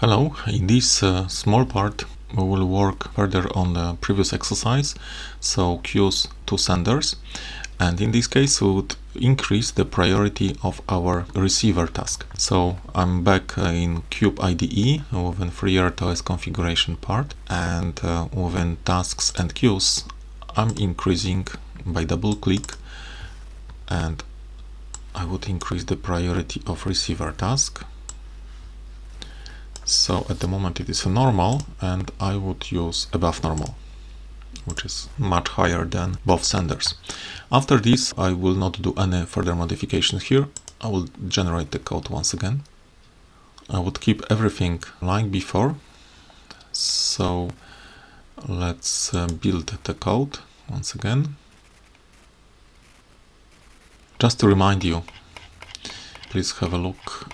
Hello, in this uh, small part we will work further on the previous exercise, so queues to senders. And in this case we would increase the priority of our receiver task. So I'm back uh, in Cube IDE within FreeRTOS configuration part. And uh, within tasks and queues I'm increasing by double click. And I would increase the priority of receiver task so at the moment it is a normal and I would use above normal which is much higher than both senders. After this I will not do any further modifications here. I will generate the code once again. I would keep everything like before. So let's uh, build the code once again. Just to remind you, please have a look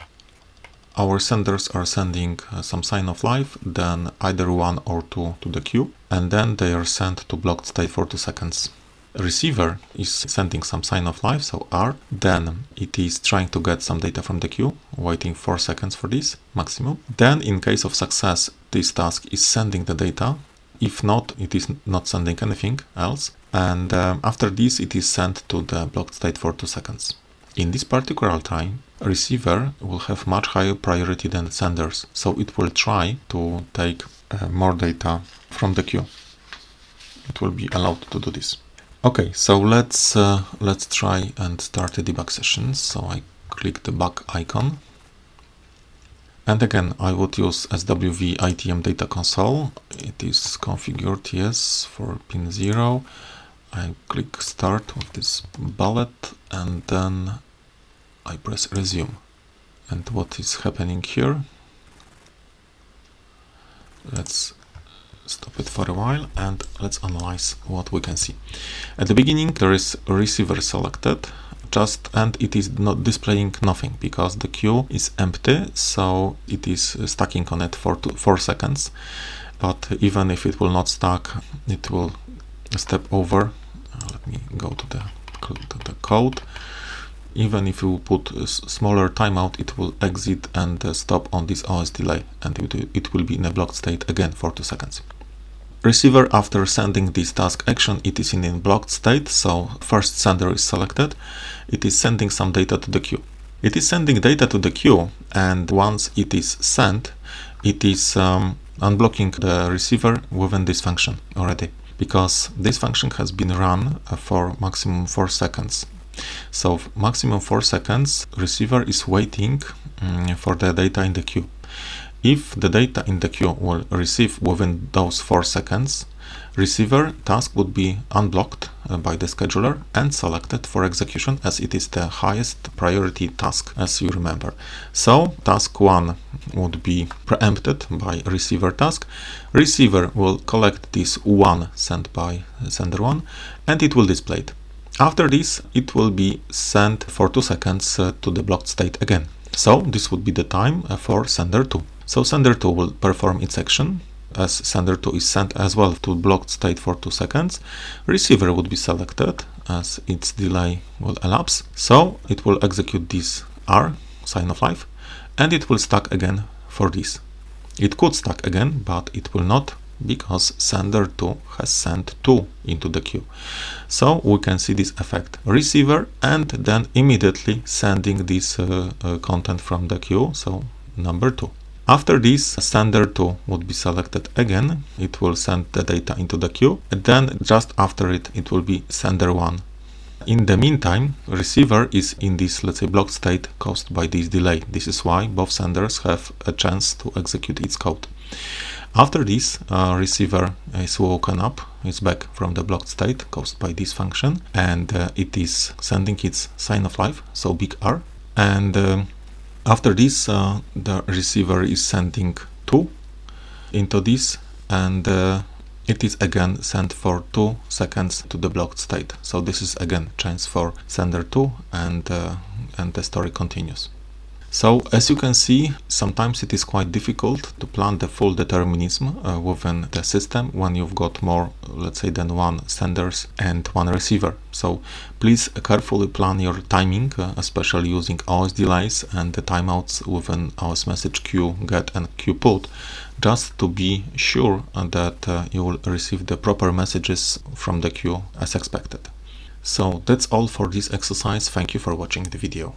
our senders are sending uh, some sign of life, then either one or two to the queue, and then they are sent to blocked state for two seconds. Receiver is sending some sign of life, so R, then it is trying to get some data from the queue, waiting 4 seconds for this maximum. Then in case of success, this task is sending the data. If not, it is not sending anything else. And um, after this, it is sent to the blocked state for 2 seconds. In this particular time, receiver will have much higher priority than senders, so it will try to take uh, more data from the queue. It will be allowed to do this. Okay, so let's uh, let's try and start a debug session. So I click the bug icon. And again, I would use SWV ITM data console. It is configured, yes, for pin 0. I click start with this bullet and then I press resume. And what is happening here? Let's stop it for a while and let's analyze what we can see. At the beginning there is receiver selected just and it is not displaying nothing because the queue is empty so it is stacking on it for two, 4 seconds but even if it will not stack it will step over uh, let me go to the, to the code even if you put a smaller timeout, it will exit and uh, stop on this OS delay and it, will be in a blocked state again for 2 seconds. Receiver, after sending this task action, it is in a blocked state, so first sender is selected. It is sending some data to the queue. It is sending data to the queue and once it is sent, it is um, unblocking the receiver within this function already because this function has been run uh, for maximum 4 seconds so maximum 4 seconds, receiver is waiting um, for the data in the queue. If the data in the queue will receive within those 4 seconds, receiver task would be unblocked uh, by the scheduler and selected for execution as it is the highest priority task as you remember. So task 1 would be preempted by receiver task. Receiver will collect this 1 sent by sender 1 and it will display it. After this, it will be sent for 2 seconds uh, to the blocked state again. So this would be the time uh, for sender 2. So sender 2 will perform its action as sender 2 is sent as well to blocked state for 2 seconds. Receiver would be selected as its delay will elapse. So it will execute this R, sign of life, and it will stack again for this. It could stack again, but it will not because sender 2 has sent 2 into the queue. So we can see this effect receiver and then immediately sending this uh, uh, content from the queue, so number 2. After this, sender 2 would be selected again, it will send the data into the queue, and then just after it, it will be sender 1. In the meantime, receiver is in this, let's say, block state caused by this delay. This is why both senders have a chance to execute its code. After this, uh, receiver is woken up, it's back from the blocked state caused by this function, and uh, it is sending its sign of life, so big R. And uh, after this, uh, the receiver is sending 2 into this, and uh, it is again sent for 2 seconds to the blocked state. So this is again chance for sender 2, and, uh, and the story continues. So as you can see, sometimes it is quite difficult to plan the full determinism uh, within the system when you've got more, let's say, than one senders and one receiver. So please carefully plan your timing, uh, especially using OS delays and the timeouts within OS message queue get and queue put, just to be sure that uh, you will receive the proper messages from the queue as expected. So that's all for this exercise. Thank you for watching the video.